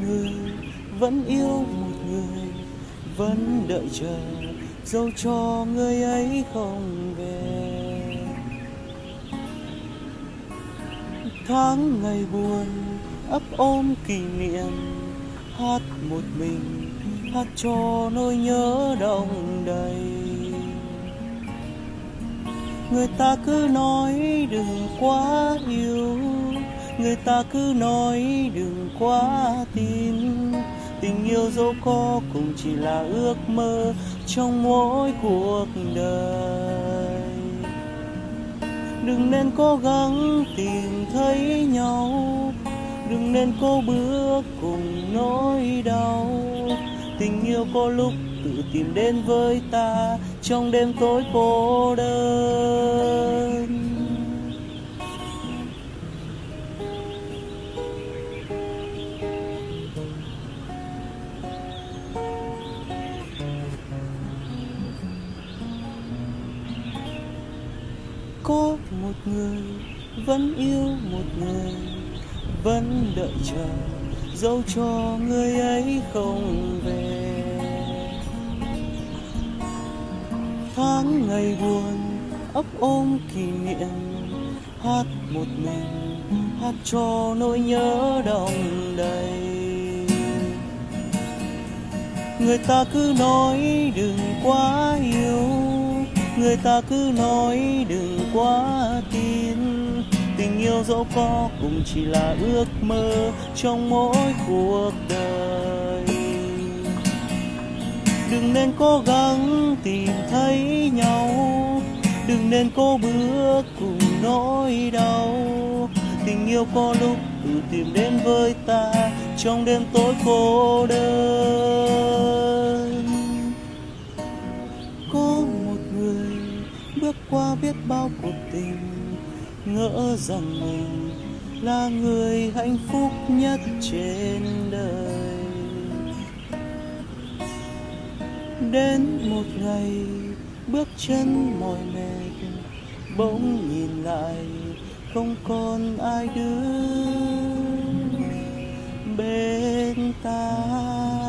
người vẫn yêu một người, vẫn đợi chờ dẫu cho người ấy không về. Tháng ngày buồn ấp ôm kỷ niệm, hát một mình, hát cho nỗi nhớ đông đầy. Người ta cứ nói đừng quá yêu người ta cứ nói đừng quá tin. Tình yêu dẫu có cũng chỉ là ước mơ trong mỗi cuộc đời. Đừng nên cố gắng tìm thấy nhau. Đừng nên cố bước cùng nỗi đau. Tình yêu có lúc tự tìm đến với ta trong đêm tối cô đơn. Có một người, vẫn yêu một người, vẫn đợi chờ dẫu cho người ấy không về. Tháng ngày buồn, ấp ôm kỷ niệm, hát một mình, hát cho nỗi nhớ đông đầy. Người ta cứ nói, đừng quá yêu người ta cứ nói đừng quá tin. Tình yêu dẫu có cũng chỉ là ước mơ trong mỗi cuộc đời. Đừng nên cố gắng tìm thấy nhau. Đừng nên cố bước cùng nỗi đau. Tình yêu có lúc tự tìm đến với ta trong đêm tối cô đơn. Biết bao cuộc tình, ngỡ rằng mình là người hạnh phúc nhất trên đời. Đến một ngày, bước chân mỏi mệt, bỗng nhìn lại không còn ai đứng bên ta.